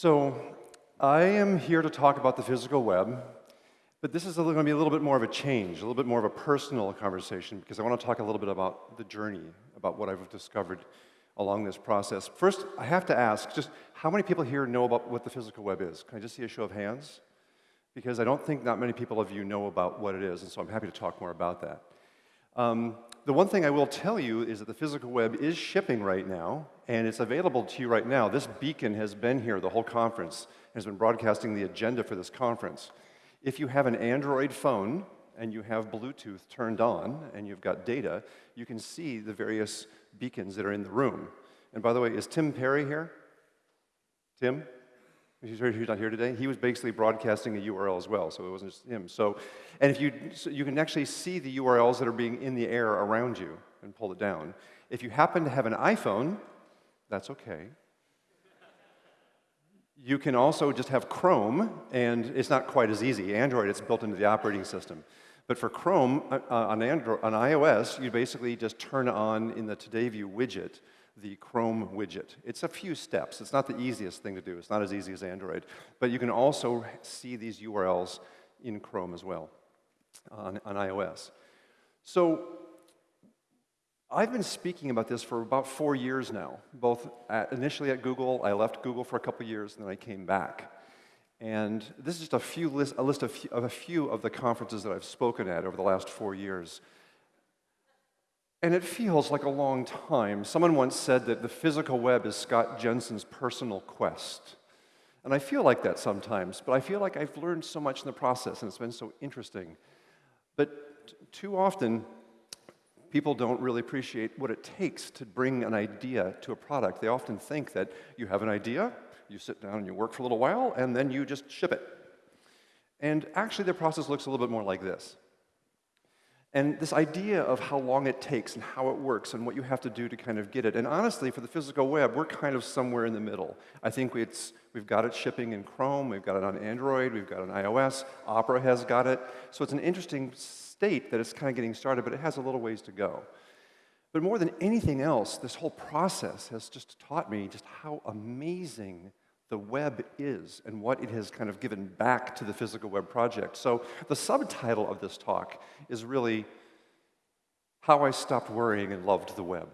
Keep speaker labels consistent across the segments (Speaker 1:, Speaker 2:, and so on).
Speaker 1: So, I am here to talk about the physical web, but this is going to be a little bit more of a change, a little bit more of a personal conversation, because I want to talk a little bit about the journey, about what I've discovered along this process. First, I have to ask, just how many people here know about what the physical web is? Can I just see a show of hands? Because I don't think not many people of you know about what it is, and so I'm happy to talk more about that. Um, the one thing I will tell you is that the physical web is shipping right now, and it's available to you right now. This beacon has been here the whole conference, has been broadcasting the agenda for this conference. If you have an Android phone and you have Bluetooth turned on and you've got data, you can see the various beacons that are in the room. And by the way, is Tim Perry here? Tim? He's not here today. He was basically broadcasting a URL as well, so it wasn't just him. So, and if you, so you can actually see the URLs that are being in the air around you and pull it down. If you happen to have an iPhone, that's okay. You can also just have Chrome, and it's not quite as easy. Android, it's built into the operating system. But for Chrome, uh, uh on, Android, on iOS, you basically just turn on in the Today View widget the Chrome widget. It's a few steps. It's not the easiest thing to do. It's not as easy as Android. But you can also see these URLs in Chrome as well on, on iOS. So I've been speaking about this for about four years now, both at, initially at Google. I left Google for a couple years, and then I came back. And this is just a, few list, a list of, of a few of the conferences that I've spoken at over the last four years. And it feels like a long time. Someone once said that the physical web is Scott Jenson's personal quest. And I feel like that sometimes, but I feel like I've learned so much in the process and it's been so interesting. But too often, people don't really appreciate what it takes to bring an idea to a product. They often think that you have an idea, you sit down and you work for a little while, and then you just ship it. And actually, the process looks a little bit more like this. And this idea of how long it takes and how it works and what you have to do to kind of get it. And honestly, for the physical web, we're kind of somewhere in the middle. I think it's, we've got it shipping in Chrome, we've got it on Android, we've got it on iOS, Opera has got it. So it's an interesting state that it's kind of getting started, but it has a little ways to go. But more than anything else, this whole process has just taught me just how amazing the web is and what it has kind of given back to the physical web project. So the subtitle of this talk is really How I Stopped Worrying and Loved the Web.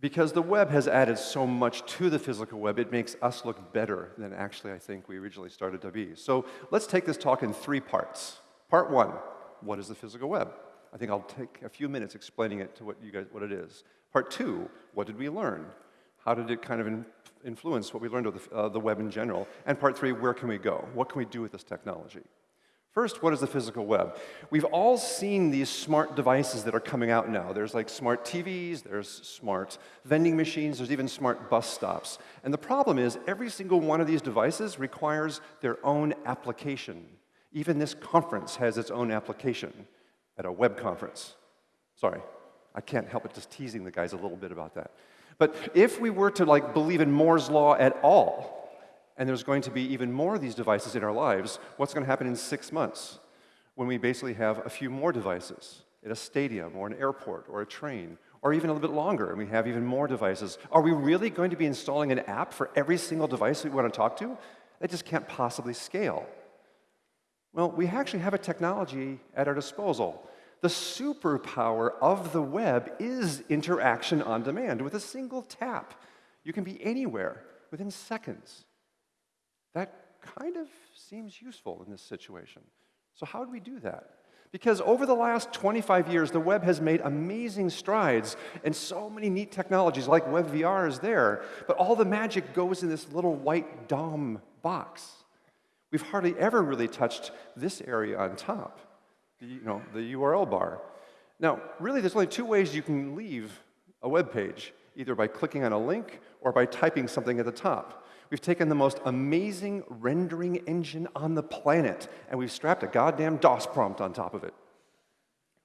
Speaker 1: Because the web has added so much to the physical web, it makes us look better than actually I think we originally started to be. So let's take this talk in three parts. Part one, what is the physical web? I think I'll take a few minutes explaining it to what you guys what it is. Part two, what did we learn? How did it kind of influence what we learned of the, uh, the web in general. And part three, where can we go? What can we do with this technology? First, what is the physical web? We've all seen these smart devices that are coming out now. There's like smart TVs, there's smart vending machines, there's even smart bus stops. And the problem is every single one of these devices requires their own application. Even this conference has its own application at a web conference. Sorry, I can't help but just teasing the guys a little bit about that. But if we were to like believe in Moore's law at all, and there's going to be even more of these devices in our lives, what's going to happen in six months when we basically have a few more devices at a stadium or an airport or a train or even a little bit longer and we have even more devices? Are we really going to be installing an app for every single device we want to talk to? That just can't possibly scale. Well, we actually have a technology at our disposal the superpower of the web is interaction on demand. With a single tap, you can be anywhere within seconds. That kind of seems useful in this situation. So how do we do that? Because over the last 25 years, the web has made amazing strides, and so many neat technologies like WebVR is there, but all the magic goes in this little white DOM box. We've hardly ever really touched this area on top the, you know, the URL bar. Now, really, there's only two ways you can leave a web page, either by clicking on a link or by typing something at the top. We've taken the most amazing rendering engine on the planet, and we've strapped a goddamn DOS prompt on top of it.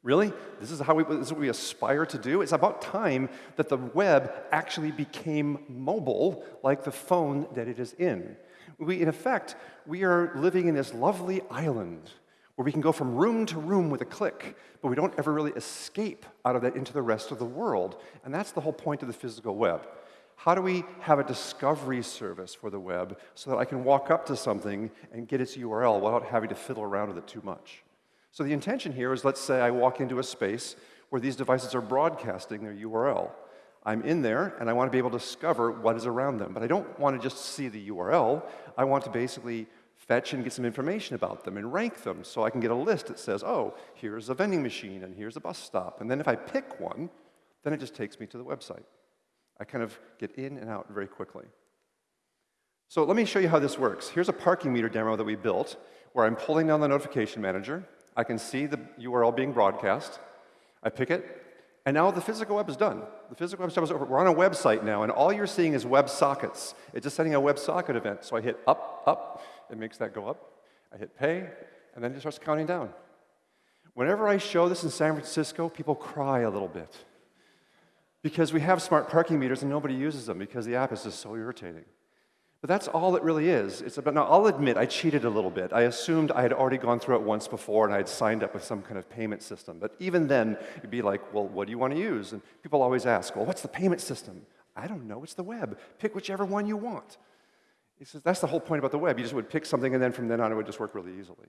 Speaker 1: Really? This is how we, this is what we aspire to do? It's about time that the web actually became mobile like the phone that it is in. We, in effect, we are living in this lovely island where we can go from room to room with a click, but we don't ever really escape out of that into the rest of the world. And that's the whole point of the physical web. How do we have a discovery service for the web so that I can walk up to something and get its URL without having to fiddle around with it too much? So the intention here is let's say I walk into a space where these devices are broadcasting their URL. I'm in there and I want to be able to discover what is around them, but I don't want to just see the URL. I want to basically fetch and get some information about them and rank them so I can get a list that says, oh, here's a vending machine and here's a bus stop. And then if I pick one, then it just takes me to the website. I kind of get in and out very quickly. So let me show you how this works. Here's a parking meter demo that we built where I'm pulling down the notification manager. I can see the URL being broadcast. I pick it, and now the physical web is done. The physical web is over. We're on a website now, and all you're seeing is web sockets. It's just sending a WebSocket event. So I hit up, up, it makes that go up. I hit pay, and then it starts counting down. Whenever I show this in San Francisco, people cry a little bit. Because we have smart parking meters and nobody uses them because the app is just so irritating. But that's all it really is. It's about, now, I'll admit, I cheated a little bit. I assumed I had already gone through it once before and I had signed up with some kind of payment system. But even then, you'd be like, well, what do you want to use? And people always ask, well, what's the payment system? I don't know, it's the web. Pick whichever one you want. He says, that's the whole point about the web. You just would pick something and then from then on it would just work really easily.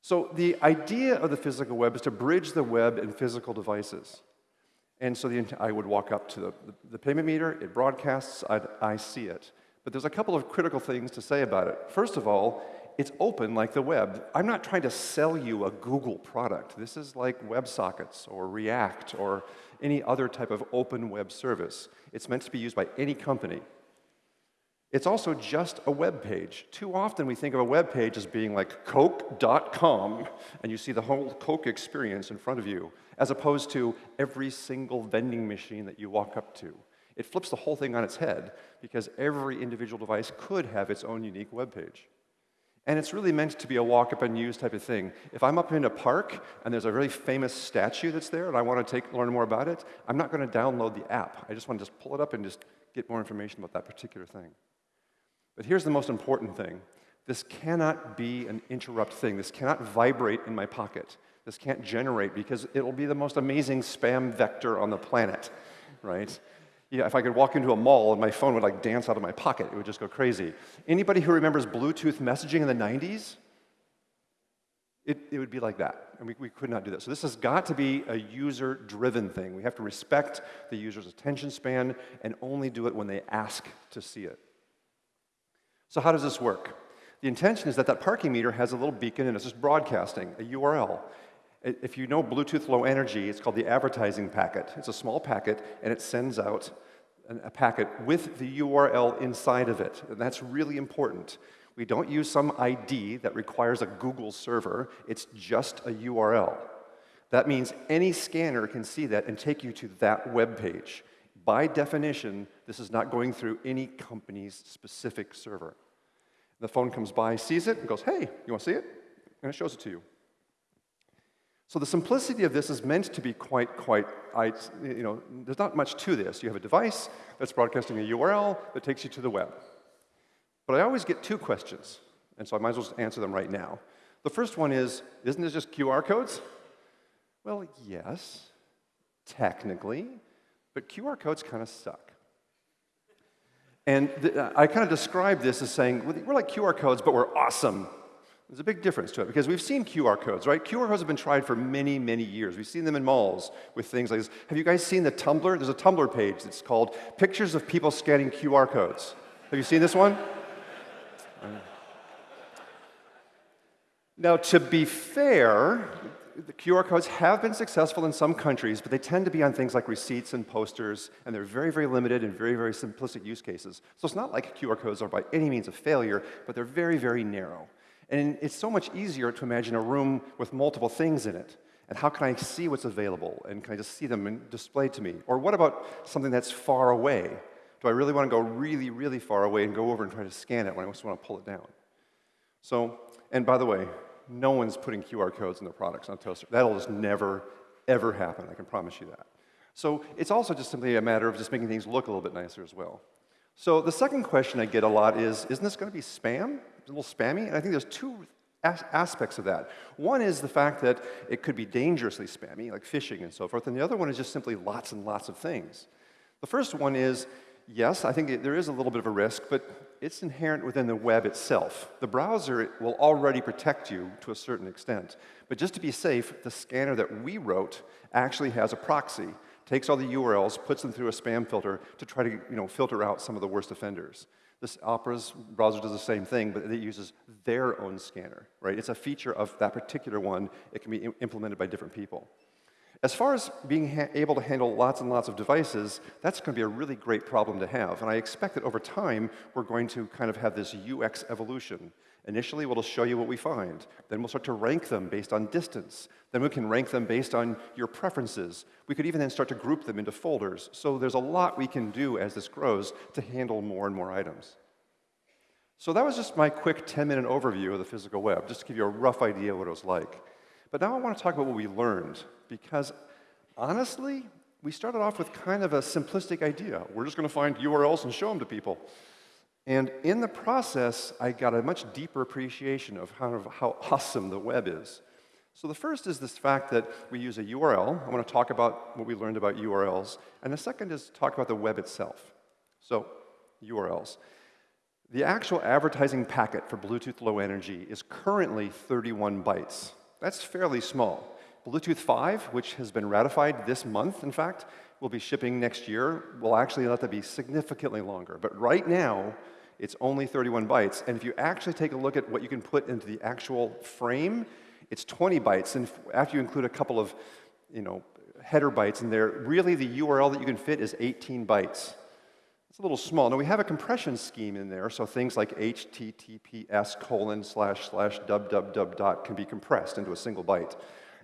Speaker 1: So the idea of the physical web is to bridge the web and physical devices. And so the, I would walk up to the, the, payment meter, it broadcasts, I'd, I see it. But there's a couple of critical things to say about it. First of all, it's open like the web. I'm not trying to sell you a Google product. This is like WebSockets or React or any other type of open web service. It's meant to be used by any company. It's also just a web page. Too often we think of a web page as being like Coke.com, and you see the whole Coke experience in front of you, as opposed to every single vending machine that you walk up to. It flips the whole thing on its head because every individual device could have its own unique web page. And it's really meant to be a walk up and use type of thing. If I'm up in a park and there's a really famous statue that's there and I want to take, learn more about it, I'm not going to download the app. I just want to just pull it up and just get more information about that particular thing. But here's the most important thing. This cannot be an interrupt thing. This cannot vibrate in my pocket. This can't generate because it'll be the most amazing spam vector on the planet, right? Yeah, if I could walk into a mall and my phone would like dance out of my pocket, it would just go crazy. Anybody who remembers Bluetooth messaging in the 90s? It, it would be like that, and we, we could not do that. So this has got to be a user-driven thing. We have to respect the user's attention span and only do it when they ask to see it. So how does this work? The intention is that that parking meter has a little beacon and it's just broadcasting, a URL. If you know Bluetooth Low Energy, it's called the advertising packet. It's a small packet and it sends out a packet with the URL inside of it. And that's really important. We don't use some ID that requires a Google server. It's just a URL. That means any scanner can see that and take you to that web page. By definition, this is not going through any company's specific server. The phone comes by, sees it, and goes, hey, you want to see it? And it shows it to you. So the simplicity of this is meant to be quite, quite, I, you know, there's not much to this. You have a device that's broadcasting a URL that takes you to the web. But I always get two questions, and so I might as well just answer them right now. The first one is, isn't this just QR codes? Well, yes, technically, but QR codes kind of suck. And I kind of describe this as saying, we're like QR codes, but we're awesome. There's a big difference to it because we've seen QR codes, right? QR codes have been tried for many, many years. We've seen them in malls with things like this. Have you guys seen the Tumblr? There's a Tumblr page that's called Pictures of People Scanning QR Codes. Have you seen this one? Now, to be fair, the QR codes have been successful in some countries, but they tend to be on things like receipts and posters, and they're very, very limited and very, very simplistic use cases. So it's not like QR codes are by any means a failure, but they're very, very narrow. And it's so much easier to imagine a room with multiple things in it. And how can I see what's available? And can I just see them displayed to me? Or what about something that's far away? Do I really want to go really, really far away and go over and try to scan it when I just want to pull it down? So, and by the way, no one's putting QR codes in their products on Toaster. That'll just never, ever happen, I can promise you that. So it's also just simply a matter of just making things look a little bit nicer as well. So the second question I get a lot is, isn't this going to be spam? A little spammy? And I think there's two as aspects of that. One is the fact that it could be dangerously spammy, like phishing and so forth, and the other one is just simply lots and lots of things. The first one is, yes, I think it, there is a little bit of a risk, but it's inherent within the web itself. The browser will already protect you to a certain extent. But just to be safe, the scanner that we wrote actually has a proxy, takes all the URLs, puts them through a spam filter to try to you know, filter out some of the worst offenders. This Opera's browser does the same thing, but it uses their own scanner, right? It's a feature of that particular one. It can be implemented by different people. As far as being able to handle lots and lots of devices, that's going to be a really great problem to have. And I expect that over time, we're going to kind of have this UX evolution. Initially, we'll show you what we find. Then we'll start to rank them based on distance. Then we can rank them based on your preferences. We could even then start to group them into folders. So there's a lot we can do as this grows to handle more and more items. So that was just my quick 10-minute overview of the physical web, just to give you a rough idea of what it was like. But now I want to talk about what we learned, because honestly, we started off with kind of a simplistic idea. We're just going to find URLs and show them to people. And in the process, I got a much deeper appreciation of how, how awesome the web is. So the first is this fact that we use a URL. I want to talk about what we learned about URLs. And the second is talk about the web itself. So, URLs. The actual advertising packet for Bluetooth Low Energy is currently 31 bytes. That's fairly small. Bluetooth 5, which has been ratified this month, in fact, will be shipping next year, will actually let that be significantly longer. But right now, it's only 31 bytes. And if you actually take a look at what you can put into the actual frame, it's 20 bytes. And after you include a couple of, you know, header bytes in there, really the URL that you can fit is 18 bytes. It's a little small. Now we have a compression scheme in there, so things like HTTPS colon slash slash www dot can be compressed into a single byte.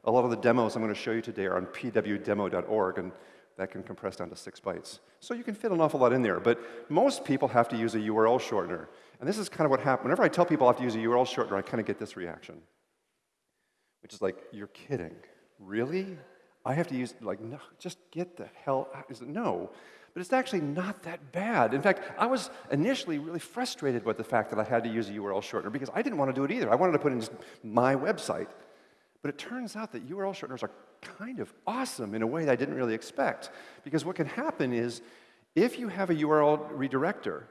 Speaker 1: A lot of the demos I'm going to show you today are on pwdemo.org, and that can compress down to six bytes. So you can fit an awful lot in there, but most people have to use a URL shortener. And this is kind of what happens. Whenever I tell people I have to use a URL shortener, I kind of get this reaction, which is like, you're kidding. Really? I have to use, like, no, just get the hell out. Is it, no but it's actually not that bad. In fact, I was initially really frustrated with the fact that I had to use a URL shortener because I didn't want to do it either. I wanted to put in just my website. But it turns out that URL shorteners are kind of awesome in a way that I didn't really expect. Because what can happen is if you have a URL redirector,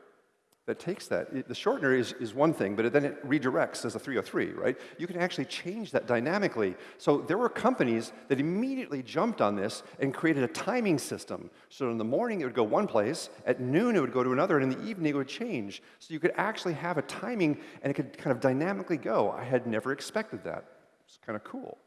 Speaker 1: that takes that. It, the shortener is, is one thing, but it, then it redirects as a 303, right? You can actually change that dynamically. So there were companies that immediately jumped on this and created a timing system. So in the morning it would go one place, at noon it would go to another, and in the evening it would change. So you could actually have a timing and it could kind of dynamically go. I had never expected that. It's kind of cool.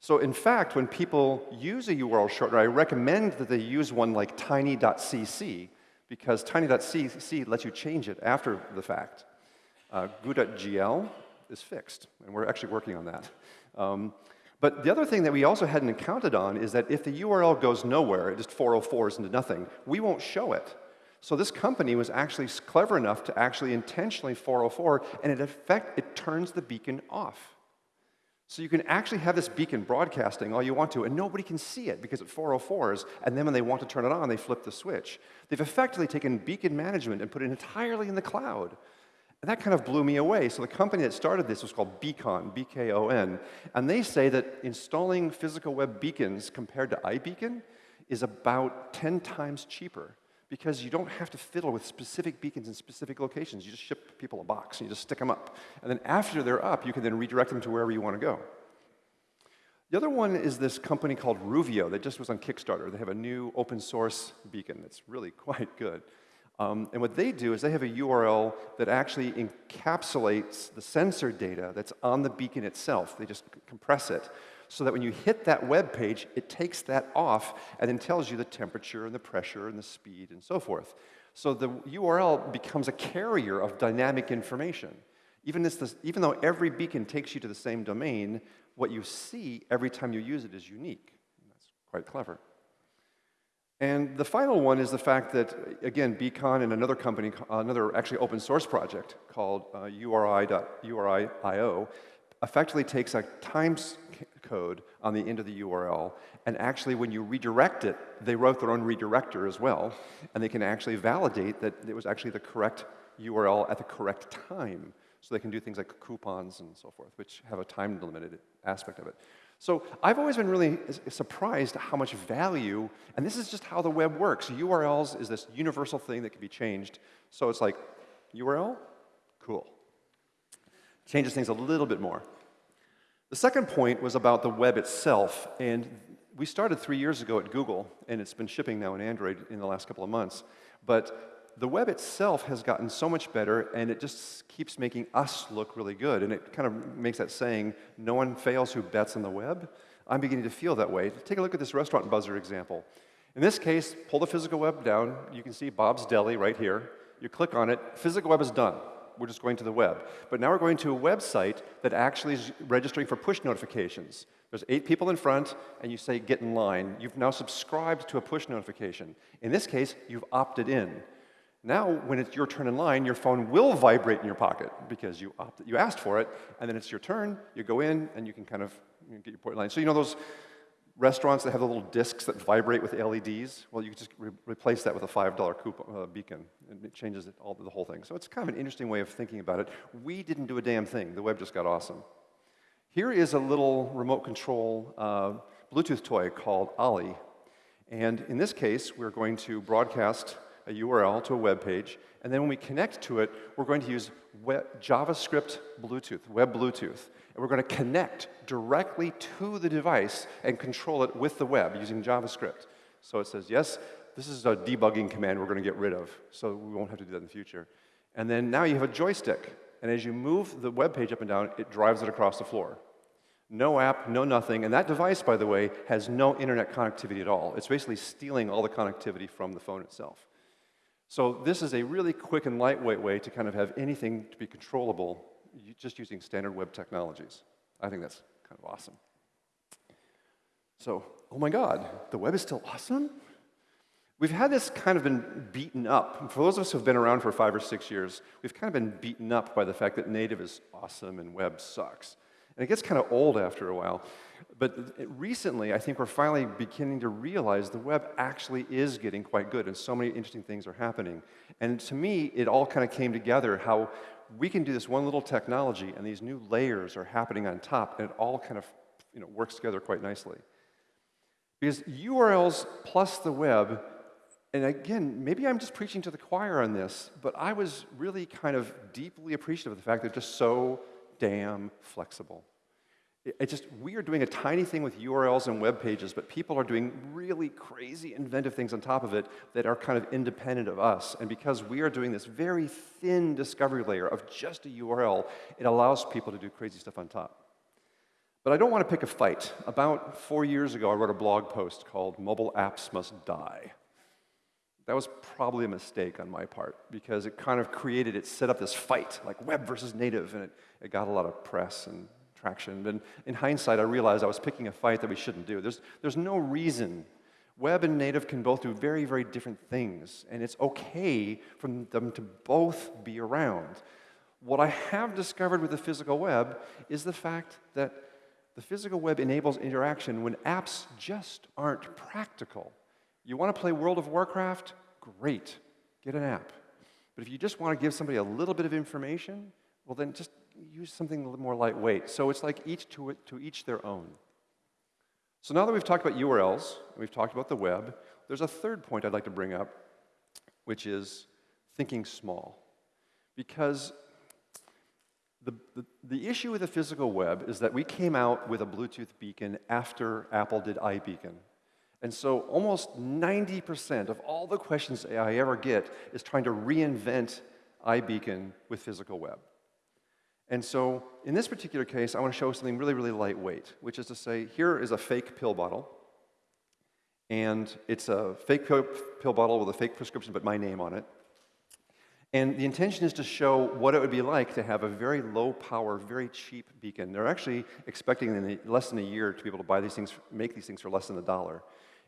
Speaker 1: So in fact, when people use a URL shortener, I recommend that they use one like tiny.cc, because tiny.cc lets you change it after the fact. Uh, goo.gl is fixed, and we're actually working on that. Um, but the other thing that we also hadn't counted on is that if the URL goes nowhere, it just 404s into nothing, we won't show it. So this company was actually clever enough to actually intentionally 404, and in effect, it turns the beacon off. So you can actually have this beacon broadcasting all you want to, and nobody can see it because it 404s, and then when they want to turn it on, they flip the switch. They've effectively taken beacon management and put it entirely in the cloud. And that kind of blew me away. So the company that started this was called BKON, B-K-O-N, and they say that installing physical web beacons compared to iBeacon is about 10 times cheaper because you don't have to fiddle with specific beacons in specific locations. You just ship people a box and you just stick them up. And then after they're up, you can then redirect them to wherever you want to go. The other one is this company called Ruvio that just was on Kickstarter. They have a new open source beacon that's really quite good. Um, and what they do is they have a URL that actually encapsulates the sensor data that's on the beacon itself. They just compress it so that when you hit that web page, it takes that off and then tells you the temperature and the pressure and the speed and so forth. So the URL becomes a carrier of dynamic information. Even, this, even though every beacon takes you to the same domain, what you see every time you use it is unique. That's quite clever. And the final one is the fact that, again, BKON and another company, another actually open source project called uh, URI.URI.io, effectively takes a times code on the end of the URL, and actually when you redirect it, they wrote their own redirector as well, and they can actually validate that it was actually the correct URL at the correct time. So they can do things like coupons and so forth, which have a time limited aspect of it. So I've always been really surprised how much value, and this is just how the web works. URLs is this universal thing that can be changed. So it's like, URL? Cool. Changes things a little bit more. The second point was about the web itself, and we started three years ago at Google, and it's been shipping now in Android in the last couple of months. But the web itself has gotten so much better, and it just keeps making us look really good. And it kind of makes that saying, no one fails who bets on the web. I'm beginning to feel that way. Take a look at this restaurant buzzer example. In this case, pull the physical web down. You can see Bob's Deli right here. You click on it. Physical web is done. We're just going to the web. But now we're going to a website that actually is registering for push notifications. There's eight people in front, and you say, get in line. You've now subscribed to a push notification. In this case, you've opted in. Now, when it's your turn in line, your phone will vibrate in your pocket because you, opted, you asked for it, and then it's your turn, you go in, and you can kind of get your point line. So you know those restaurants that have the little discs that vibrate with LEDs? Well, you just re replace that with a $5 coupon, uh, beacon, and it changes it all, the whole thing. So it's kind of an interesting way of thinking about it. We didn't do a damn thing. The web just got awesome. Here is a little remote control uh, Bluetooth toy called Ollie. And in this case, we're going to broadcast a URL to a web page, and then when we connect to it, we're going to use web, JavaScript Bluetooth, web Bluetooth, and we're going to connect directly to the device and control it with the web using JavaScript. So it says, yes, this is a debugging command we're going to get rid of, so we won't have to do that in the future. And then now you have a joystick, and as you move the web page up and down, it drives it across the floor. No app, no nothing, and that device, by the way, has no internet connectivity at all. It's basically stealing all the connectivity from the phone itself. So this is a really quick and lightweight way to kind of have anything to be controllable just using standard web technologies. I think that's kind of awesome. So, oh my God, the web is still awesome? We've had this kind of been beaten up. For those of us who have been around for five or six years, we've kind of been beaten up by the fact that native is awesome and web sucks. And it gets kind of old after a while. But recently, I think we're finally beginning to realize the web actually is getting quite good, and so many interesting things are happening. And to me, it all kind of came together how we can do this one little technology, and these new layers are happening on top, and it all kind of you know, works together quite nicely. Because URLs plus the web, and again, maybe I'm just preaching to the choir on this, but I was really kind of deeply appreciative of the fact that they're just so damn flexible. It just, we are doing a tiny thing with URLs and web pages, but people are doing really crazy inventive things on top of it that are kind of independent of us. And because we are doing this very thin discovery layer of just a URL, it allows people to do crazy stuff on top. But I don't want to pick a fight. About four years ago, I wrote a blog post called Mobile Apps Must Die. That was probably a mistake on my part because it kind of created, it set up this fight, like web versus native, and it, it got a lot of press and traction. In hindsight, I realized I was picking a fight that we shouldn't do. There's, there's no reason. Web and native can both do very, very different things, and it's okay for them to both be around. What I have discovered with the physical web is the fact that the physical web enables interaction when apps just aren't practical. You want to play World of Warcraft? Great, get an app. But if you just want to give somebody a little bit of information, well, then just use something a little more lightweight. So it's like each to, to each their own. So now that we've talked about URLs, and we've talked about the web, there's a third point I'd like to bring up, which is thinking small. Because the, the, the, issue with the physical web is that we came out with a Bluetooth beacon after Apple did iBeacon. And so almost 90% of all the questions I ever get is trying to reinvent iBeacon with physical web. And so in this particular case, I want to show something really, really lightweight, which is to say, here is a fake pill bottle. And it's a fake pill, pill bottle with a fake prescription, but my name on it. And the intention is to show what it would be like to have a very low power, very cheap beacon. They're actually expecting in less than a year to be able to buy these things, make these things for less than a dollar.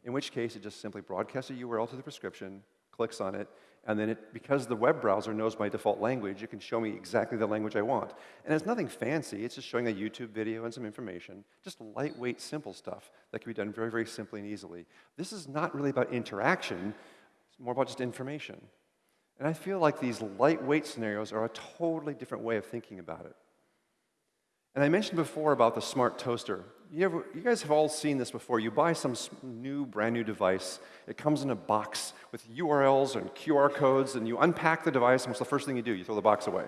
Speaker 1: In which case, it just simply broadcasts a URL to the prescription, clicks on it, and then it, because the web browser knows my default language, it can show me exactly the language I want. And it's nothing fancy, it's just showing a YouTube video and some information, just lightweight, simple stuff that can be done very, very simply and easily. This is not really about interaction, it's more about just information. And I feel like these lightweight scenarios are a totally different way of thinking about it. And I mentioned before about the smart toaster. You, ever, you, guys have all seen this before. You buy some new, brand new device. It comes in a box with URLs and QR codes, and you unpack the device, and what's the first thing you do? You throw the box away.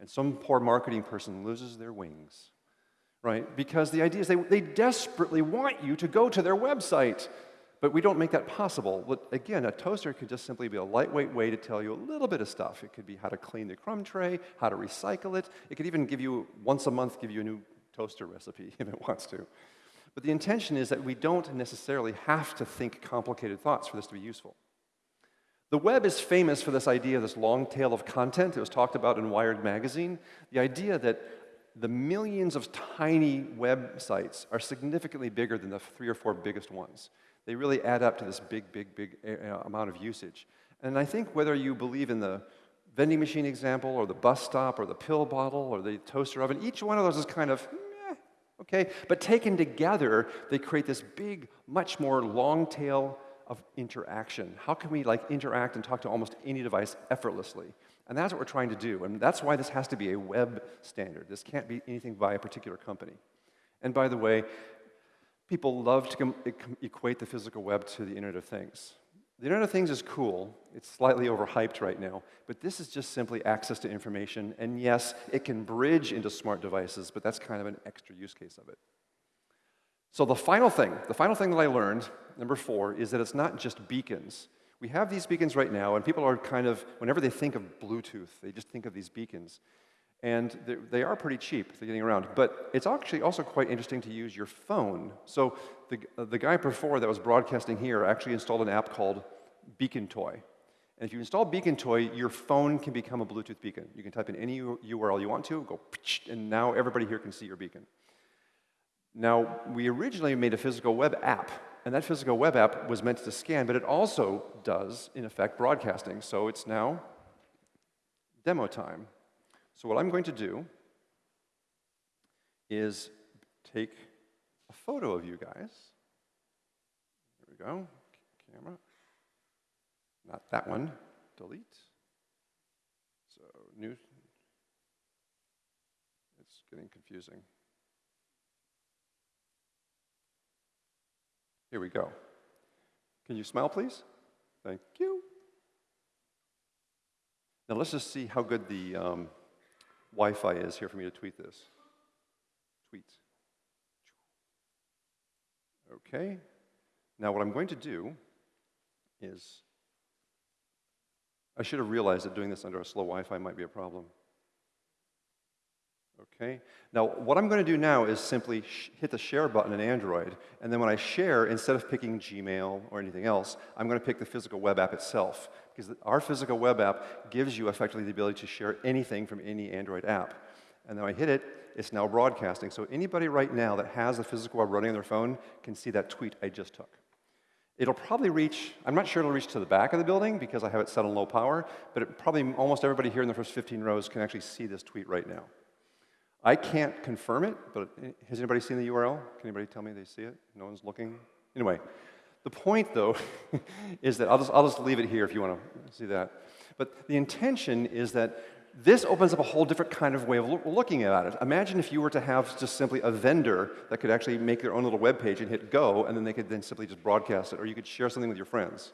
Speaker 1: And some poor marketing person loses their wings, right? Because the idea is they, they desperately want you to go to their website. But we don't make that possible. Again, a toaster could just simply be a lightweight way to tell you a little bit of stuff. It could be how to clean the crumb tray, how to recycle it. It could even give you, once a month, give you a new toaster recipe if it wants to. But the intention is that we don't necessarily have to think complicated thoughts for this to be useful. The web is famous for this idea of this long tail of content. It was talked about in Wired magazine. The idea that the millions of tiny websites are significantly bigger than the three or four biggest ones they really add up to this big, big, big uh, amount of usage. And I think whether you believe in the vending machine example or the bus stop or the pill bottle or the toaster oven, each one of those is kind of, eh, okay? But taken together, they create this big, much more long tail of interaction. How can we like interact and talk to almost any device effortlessly? And that's what we're trying to do. And that's why this has to be a web standard. This can't be anything by a particular company. And by the way, People love to equate the physical web to the Internet of Things. The Internet of Things is cool. It's slightly overhyped right now, but this is just simply access to information. And yes, it can bridge into smart devices, but that's kind of an extra use case of it. So the final thing, the final thing that I learned, number four, is that it's not just beacons. We have these beacons right now, and people are kind of, whenever they think of Bluetooth, they just think of these beacons. And they are pretty cheap, they're getting around. But it's actually also quite interesting to use your phone. So the, the guy before that was broadcasting here actually installed an app called Beacon Toy. And if you install Beacon Toy, your phone can become a Bluetooth beacon. You can type in any URL you want to, go, and now everybody here can see your beacon. Now, we originally made a physical web app, and that physical web app was meant to scan, but it also does, in effect, broadcasting. So it's now demo time. So what I'm going to do is take a photo of you guys. There we go. Camera. Not that one. Delete. So new. It's getting confusing. Here we go. Can you smile, please? Thank you. Now let's just see how good the um, Wi-Fi is here for me to tweet this. Tweet. Okay. Now what I'm going to do is, I should have realized that doing this under a slow Wi-Fi might be a problem. Okay? Now, what I'm going to do now is simply hit the share button in Android, and then when I share, instead of picking Gmail or anything else, I'm going to pick the physical web app itself, because our physical web app gives you effectively the ability to share anything from any Android app. And then I hit it, it's now broadcasting. So anybody right now that has the physical web running on their phone can see that tweet I just took. It'll probably reach, I'm not sure it'll reach to the back of the building because I have it set on low power, but it, probably almost everybody here in the first 15 rows can actually see this tweet right now. I can't confirm it, but eh, has anybody seen the URL? Can anybody tell me they see it? No one's looking? Anyway, the point, though, is that I'll just, I'll just leave it here if you want to see that. But the intention is that this opens up a whole different kind of way of lo looking at it. Imagine if you were to have just simply a vendor that could actually make their own little web page and hit go, and then they could then simply just broadcast it, or you could share something with your friends.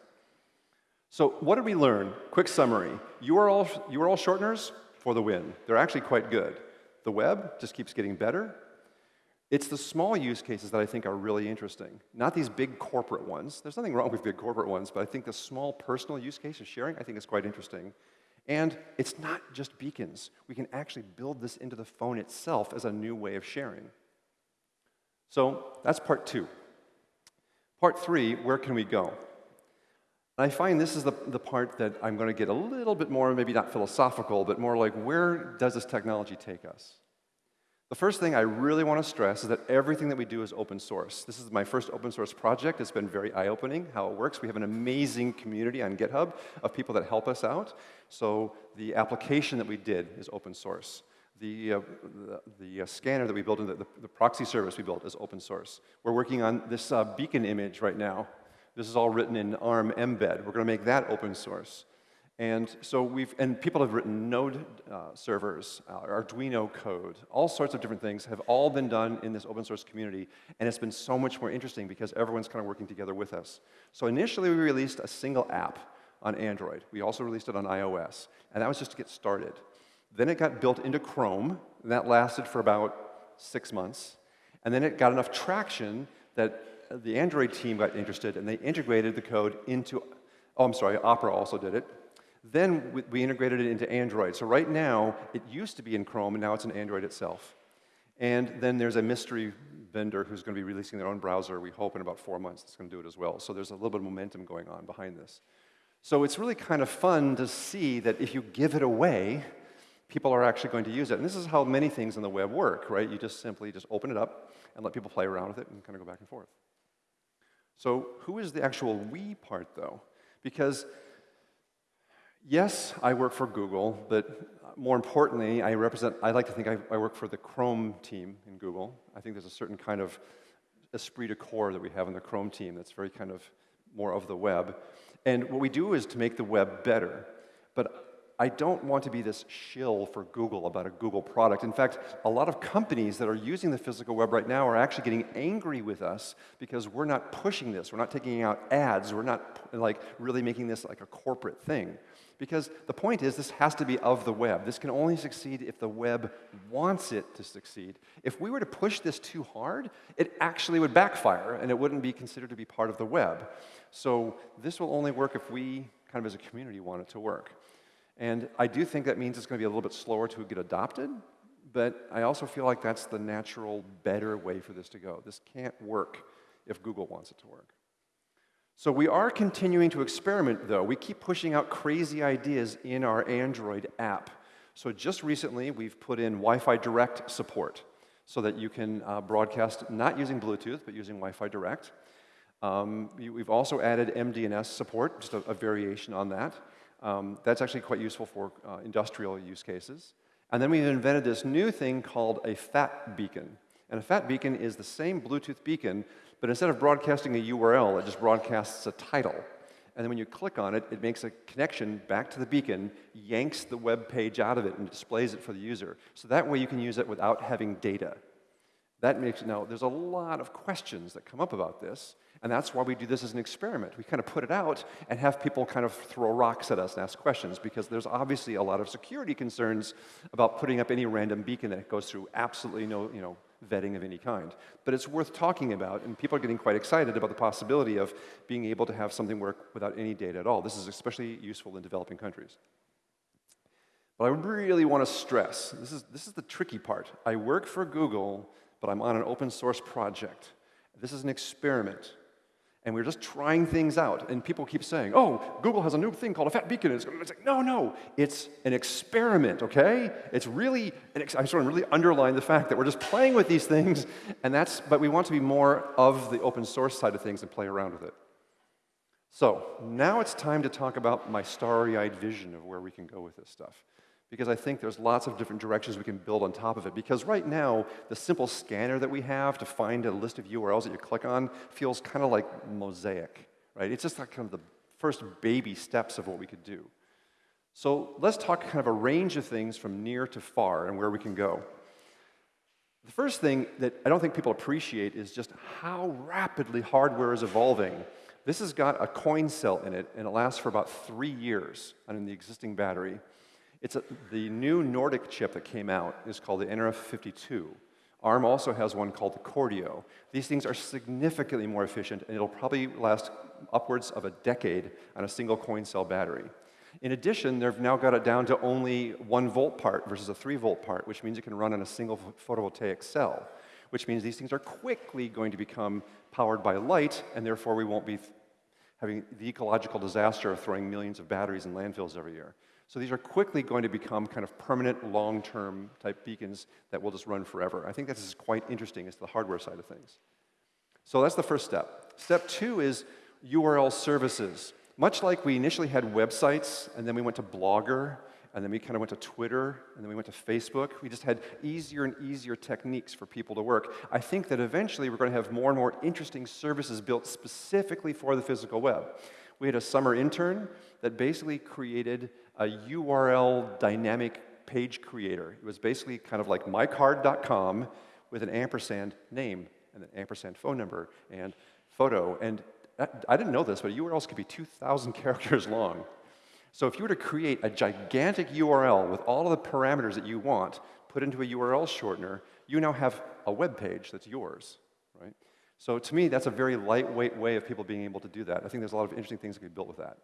Speaker 1: So what did we learn? Quick summary. URL, URL shorteners for the win. They're actually quite good. The web just keeps getting better. It's the small use cases that I think are really interesting, not these big corporate ones. There's nothing wrong with big corporate ones, but I think the small personal use case of sharing, I think is quite interesting. And it's not just beacons. We can actually build this into the phone itself as a new way of sharing. So that's part two. Part three, where can we go? And I find this is the, the part that I'm going to get a little bit more, maybe not philosophical, but more like where does this technology take us? The first thing I really want to stress is that everything that we do is open source. This is my first open source project. It's been very eye-opening how it works. We have an amazing community on GitHub of people that help us out. So the application that we did is open source. The, uh, the, the uh, scanner that we built, and the, the, proxy service we built is open source. We're working on this uh, beacon image right now this is all written in ARM mbed. We're going to make that open source. And so we've, and people have written Node uh, servers, uh, Arduino code, all sorts of different things have all been done in this open source community, and it's been so much more interesting because everyone's kind of working together with us. So initially we released a single app on Android. We also released it on iOS, and that was just to get started. Then it got built into Chrome, and that lasted for about six months. And then it got enough traction that the Android team got interested, and they integrated the code into, oh, I'm sorry, Opera also did it, then we, integrated it into Android. So right now, it used to be in Chrome, and now it's in Android itself. And then there's a mystery vendor who's going to be releasing their own browser, we hope in about four months, that's going to do it as well. So there's a little bit of momentum going on behind this. So it's really kind of fun to see that if you give it away, people are actually going to use it. And this is how many things in the web work, right? You just simply just open it up and let people play around with it and kind of go back and forth. So who is the actual we part, though? Because yes, I work for Google, but more importantly, I represent, I like to think I, I, work for the Chrome team in Google. I think there's a certain kind of esprit de corps that we have in the Chrome team that's very kind of more of the web. And what we do is to make the web better. But I don't want to be this shill for Google about a Google product. In fact, a lot of companies that are using the physical web right now are actually getting angry with us because we're not pushing this. We're not taking out ads. We're not like really making this like a corporate thing. Because the point is, this has to be of the web. This can only succeed if the web wants it to succeed. If we were to push this too hard, it actually would backfire and it wouldn't be considered to be part of the web. So this will only work if we, kind of as a community, want it to work. And I do think that means it's going to be a little bit slower to get adopted, but I also feel like that's the natural, better way for this to go. This can't work if Google wants it to work. So we are continuing to experiment, though. We keep pushing out crazy ideas in our Android app. So just recently, we've put in Wi-Fi Direct support so that you can uh, broadcast not using Bluetooth, but using Wi-Fi Direct. Um, we've also added MDNS support, just a, a variation on that. Um, that's actually quite useful for uh, industrial use cases. And then we've invented this new thing called a FAT beacon. And a FAT beacon is the same Bluetooth beacon, but instead of broadcasting a URL, it just broadcasts a title. And then when you click on it, it makes a connection back to the beacon, yanks the web page out of it, and displays it for the user. So that way you can use it without having data. That makes, now, there's a lot of questions that come up about this, and that's why we do this as an experiment. We kind of put it out and have people kind of throw rocks at us and ask questions, because there's obviously a lot of security concerns about putting up any random beacon that goes through absolutely no, you know, vetting of any kind. But it's worth talking about, and people are getting quite excited about the possibility of being able to have something work without any data at all. This is especially useful in developing countries. But I really want to stress, this is, this is the tricky part. I work for Google, but I'm on an open source project. This is an experiment and we are just trying things out. And people keep saying, oh, Google has a new thing called a fat beacon. It's, like, no, no, it's an experiment, okay? It's really, I'm sort of really underline the fact that we're just playing with these things, and that's, but we want to be more of the open source side of things and play around with it. So now it's time to talk about my starry-eyed vision of where we can go with this stuff because I think there's lots of different directions we can build on top of it. Because right now, the simple scanner that we have to find a list of URLs that you click on feels kind of like mosaic, right? It's just like kind of the first baby steps of what we could do. So let's talk kind of a range of things from near to far and where we can go. The first thing that I don't think people appreciate is just how rapidly hardware is evolving. This has got a coin cell in it, and it lasts for about three years on the existing battery. It's a, the new Nordic chip that came out is called the nRF52. ARM also has one called the Cordio. These things are significantly more efficient, and it'll probably last upwards of a decade on a single coin cell battery. In addition, they've now got it down to only one volt part versus a three volt part, which means it can run on a single photovoltaic cell, which means these things are quickly going to become powered by light, and therefore we won't be having the ecological disaster of throwing millions of batteries in landfills every year. So these are quickly going to become kind of permanent, long-term type beacons that will just run forever. I think this is quite interesting as to the hardware side of things. So that's the first step. Step two is URL services. Much like we initially had websites, and then we went to Blogger, and then we kind of went to Twitter, and then we went to Facebook. We just had easier and easier techniques for people to work. I think that eventually we're going to have more and more interesting services built specifically for the physical web. We had a summer intern that basically created a URL dynamic page creator. It was basically kind of like mycard.com with an ampersand name and an ampersand phone number and photo. And I didn't know this, but URLs could be 2,000 characters long. So if you were to create a gigantic URL with all of the parameters that you want put into a URL shortener, you now have a web page that's yours, right? So to me, that's a very lightweight way of people being able to do that. I think there's a lot of interesting things that could be built with that.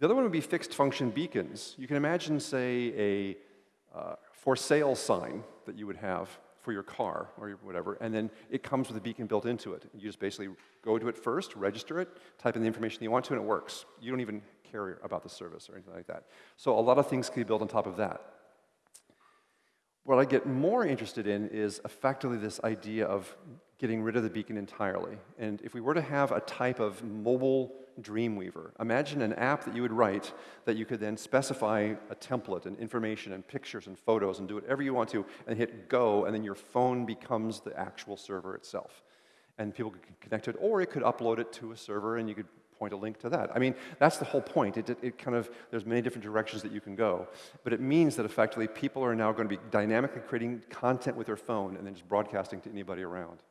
Speaker 1: The other one would be fixed function beacons. You can imagine, say, a uh, for sale sign that you would have for your car or whatever, and then it comes with a beacon built into it. You just basically go to it first, register it, type in the information you want to, and it works. You don't even care about the service or anything like that. So a lot of things can be built on top of that. What I get more interested in is effectively this idea of getting rid of the beacon entirely. And if we were to have a type of mobile Dreamweaver, imagine an app that you would write that you could then specify a template and information and pictures and photos and do whatever you want to and hit go, and then your phone becomes the actual server itself. And people could connect to it, or it could upload it to a server and you could point a link to that. I mean, that's the whole point. It, it, it, kind of, there's many different directions that you can go. But it means that effectively people are now going to be dynamically creating content with their phone and then just broadcasting to anybody around.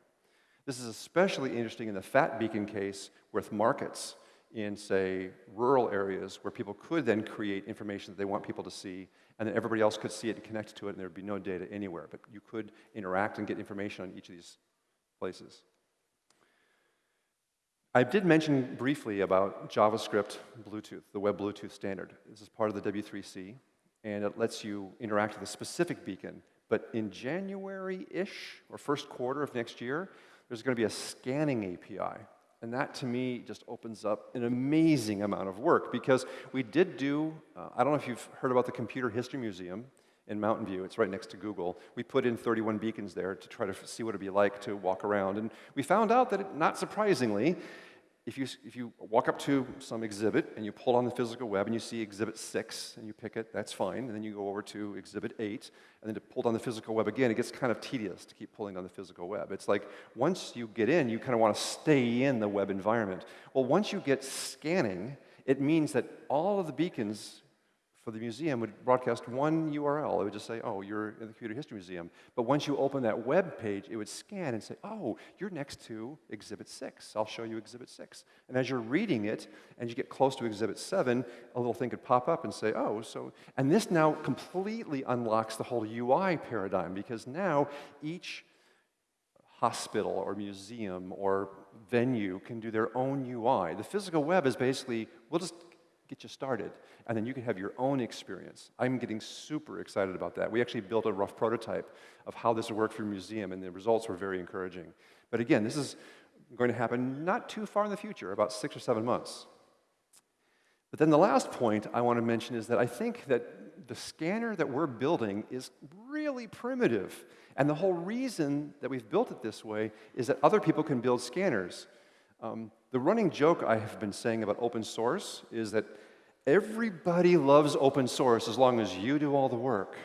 Speaker 1: This is especially interesting in the fat beacon case with markets in, say, rural areas where people could then create information that they want people to see, and then everybody else could see it and connect to it, and there'd be no data anywhere. But you could interact and get information on each of these places. I did mention briefly about JavaScript Bluetooth, the Web Bluetooth standard. This is part of the W3C, and it lets you interact with a specific beacon. But in January-ish, or first quarter of next year, there's going to be a scanning API. And that, to me, just opens up an amazing amount of work, because we did do, uh, I don't know if you've heard about the Computer History Museum, in Mountain View. It's right next to Google. We put in 31 beacons there to try to see what it'd be like to walk around. And we found out that, it, not surprisingly, if you, if you walk up to some exhibit and you pull on the physical web and you see exhibit 6 and you pick it, that's fine. And then you go over to exhibit 8 and then to pull on the physical web again, it gets kind of tedious to keep pulling on the physical web. It's like once you get in, you kind of want to stay in the web environment. Well, once you get scanning, it means that all of the beacons for the museum would broadcast one URL. It would just say, oh, you're in the Computer History Museum. But once you open that web page, it would scan and say, oh, you're next to Exhibit 6. I'll show you Exhibit 6. And as you're reading it, and you get close to Exhibit 7, a little thing could pop up and say, oh, so... And this now completely unlocks the whole UI paradigm, because now each hospital or museum or venue can do their own UI. The physical web is basically, we'll just get you started, and then you can have your own experience. I'm getting super excited about that. We actually built a rough prototype of how this would work for a museum, and the results were very encouraging. But again, this is going to happen not too far in the future, about six or seven months. But then the last point I want to mention is that I think that the scanner that we're building is really primitive. And the whole reason that we've built it this way is that other people can build scanners. Um, the running joke I have been saying about open source is that everybody loves open source as long as you do all the work.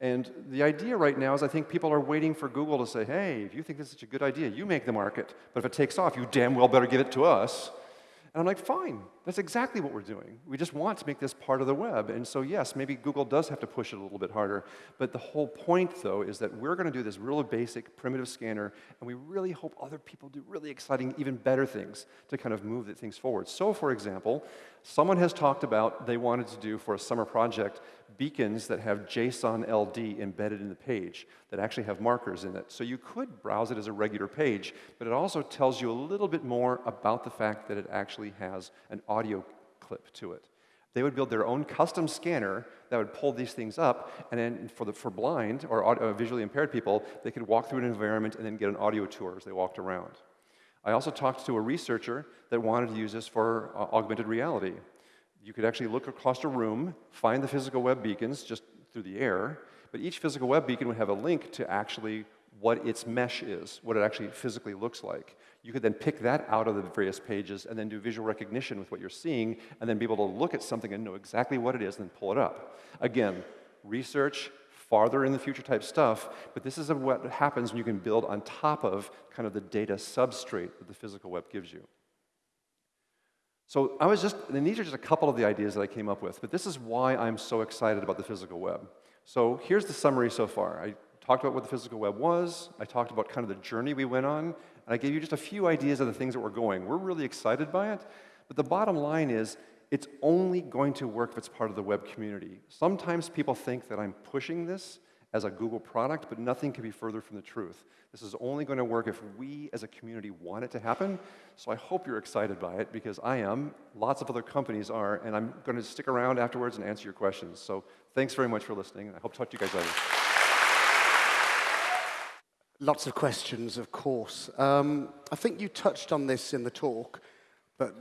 Speaker 1: And the idea right now is I think people are waiting for Google to say, hey, if you think this is such a good idea, you make the market. But if it takes off, you damn well better give it to us. And I'm like, fine, that's exactly what we're doing. We just want to make this part of the web. And so, yes, maybe Google does have to push it a little bit harder. But the whole point, though, is that we're going to do this really basic, primitive scanner, and we really hope other people do really exciting, even better things to kind of move things forward. So, for example, someone has talked about they wanted to do for a summer project beacons that have JSON LD embedded in the page that actually have markers in it. So you could browse it as a regular page, but it also tells you a little bit more about the fact that it actually has an audio clip to it. They would build their own custom scanner that would pull these things up, and then for, the, for blind or audio, uh, visually impaired people, they could walk through an environment and then get an audio tour as they walked around. I also talked to a researcher that wanted to use this for uh, augmented reality. You could actually look across a room, find the physical web beacons just through the air, but each physical web beacon would have a link to actually what its mesh is, what it actually physically looks like. You could then pick that out of the various pages and then do visual recognition with what you're seeing and then be able to look at something and know exactly what it is and then pull it up. Again, research, farther in the future type stuff, but this is what happens when you can build on top of kind of the data substrate that the physical web gives you. So I was just, and these are just a couple of the ideas that I came up with, but this is why I'm so excited about the physical web. So here's the summary so far. I talked about what the physical web was, I talked about kind of the journey we went on, and I gave you just a few ideas of the things that we're going. We're really excited by it, but the bottom line is it's only going to work if it's part of the web community. Sometimes people think that I'm pushing this as a Google product, but nothing can be further from the truth. This is only going to work if we as a community want it to happen. So I hope you're excited by it because I am, lots of other companies are, and I'm going to stick around afterwards and answer your questions. So thanks very much for listening, and I hope to talk to you guys later.
Speaker 2: Lots of questions, of course. Um, I think you touched on this in the talk, but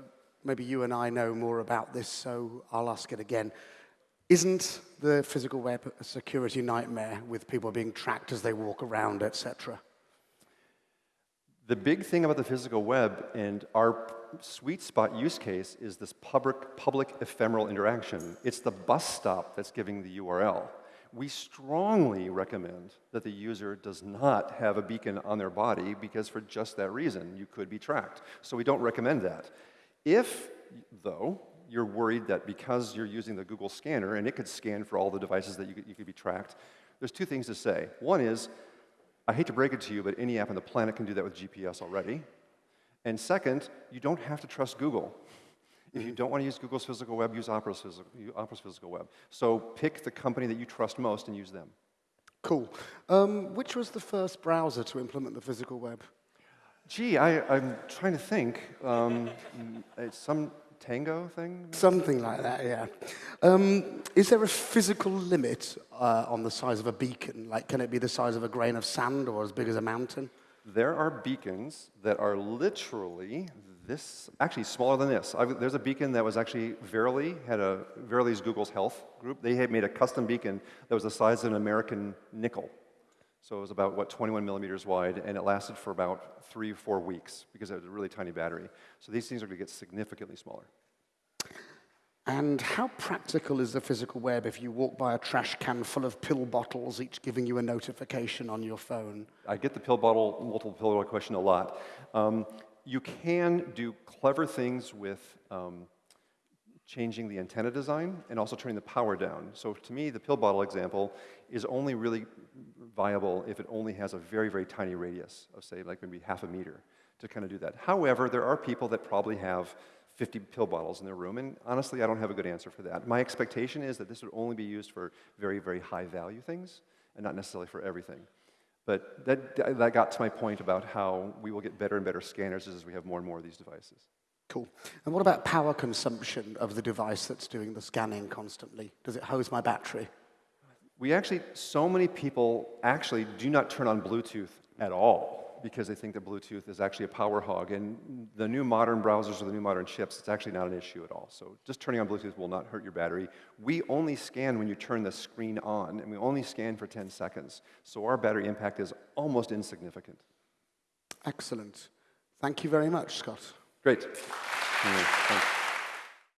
Speaker 2: maybe you and I know more about this, so I'll ask it again. Isn't the physical web a security nightmare with people being tracked as they walk around, etc.?
Speaker 1: The big thing about the physical web and our sweet spot use case is this public, public ephemeral interaction. It's the bus stop that's giving the URL. We strongly recommend that the user does not have a beacon on their body because for just that reason, you could be tracked. So we don't recommend that. If, though, you're worried that because you're using the Google scanner and it could scan for all the devices that you could, you could be tracked, there's two things to say. One is, I hate to break it to you, but any app on the planet can do that with GPS already. And second, you don't have to trust Google. If you don't want to use Google's physical web, use Opera's physical, Opera's physical web. So pick the company that you trust most and use them.
Speaker 2: Cool. Um, which was the first browser to implement the physical web?
Speaker 1: Gee, I, am trying to think. Um, it's some tango thing?
Speaker 2: Something like that, yeah. Um, is there a physical limit uh, on the size of a beacon? Like, can it be the size of a grain of sand or as big as a mountain?
Speaker 1: There are beacons that are literally this, actually smaller than this. I, there's a beacon that was actually Verily, had a, Verily's Google's Health group. They had made a custom beacon that was the size of an American nickel. So it was about, what, 21 millimeters wide, and it lasted for about three, four weeks because it was a really tiny battery. So these things are going to get significantly smaller.
Speaker 2: And how practical is the physical web if you walk by a trash can full of pill bottles, each giving you a notification on your phone?
Speaker 1: I get the pill bottle, multiple pill bottle question a lot. Um, you can do clever things with um, changing the antenna design and also turning the power down. So to me, the pill bottle example is only really viable if it only has a very, very tiny radius of, say, like maybe half a meter to kind of do that. However, there are people that probably have 50 pill bottles in their room, and honestly, I don't have a good answer for that. My expectation is that this would only be used for very, very high value things and not necessarily for everything. But that, that got to my point about how we will get better and better scanners as we have more and more of these devices.
Speaker 2: Cool. And what about power consumption of the device that's doing the scanning constantly? Does it hose my battery?
Speaker 1: We actually, so many people actually do not turn on Bluetooth at all because they think that Bluetooth is actually a power hog. And the new modern browsers or the new modern chips, it's actually not an issue at all. So just turning on Bluetooth will not hurt your battery. We only scan when you turn the screen on, and we only scan for 10 seconds. So our battery impact is almost insignificant.
Speaker 2: Excellent. Thank you very much, Scott.
Speaker 1: Great. Thanks.